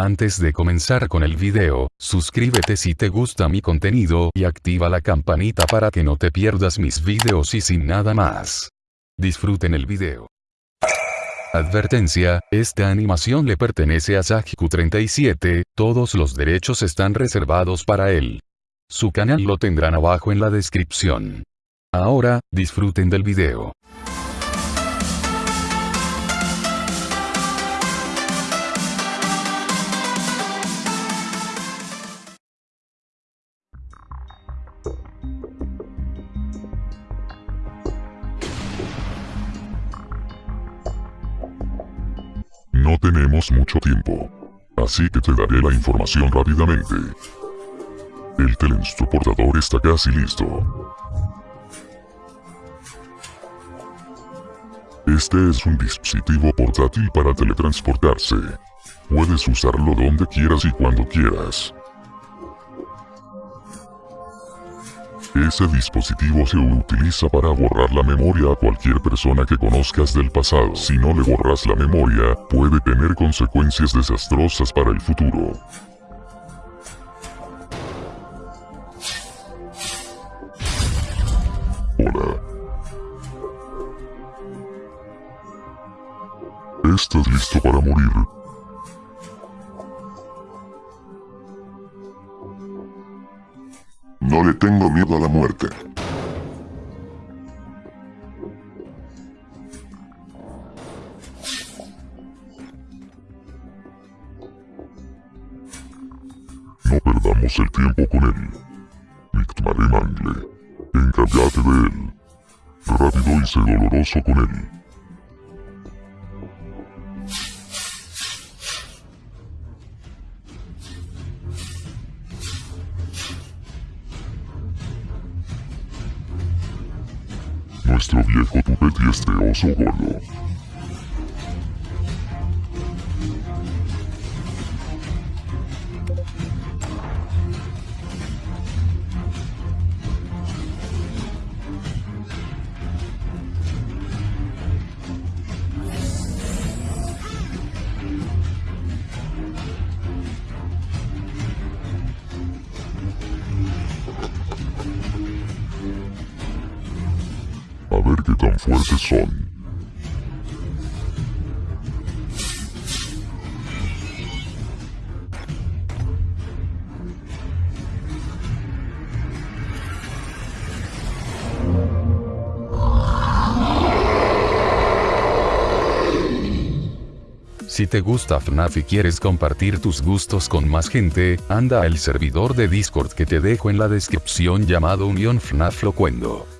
Antes de comenzar con el video, suscríbete si te gusta mi contenido y activa la campanita para que no te pierdas mis videos y sin nada más. Disfruten el video. Advertencia, esta animación le pertenece a Sajiku37, todos los derechos están reservados para él. Su canal lo tendrán abajo en la descripción. Ahora, disfruten del video. No tenemos mucho tiempo. Así que te daré la información rápidamente. El teletransportador está casi listo. Este es un dispositivo portátil para teletransportarse. Puedes usarlo donde quieras y cuando quieras. Ese dispositivo se utiliza para borrar la memoria a cualquier persona que conozcas del pasado. Si no le borras la memoria, puede tener consecuencias desastrosas para el futuro. Hola. ¿Estás listo para morir? No le tengo miedo a la muerte. No perdamos el tiempo con él. Mictmare Mangle. Encárgate de él. Rápido y sé doloroso con él. Nuestro viejo tupete este oso gordo. A ver qué tan fuertes son. Si te gusta FNAF y quieres compartir tus gustos con más gente, anda al servidor de Discord que te dejo en la descripción llamado Unión FNAF Locuendo.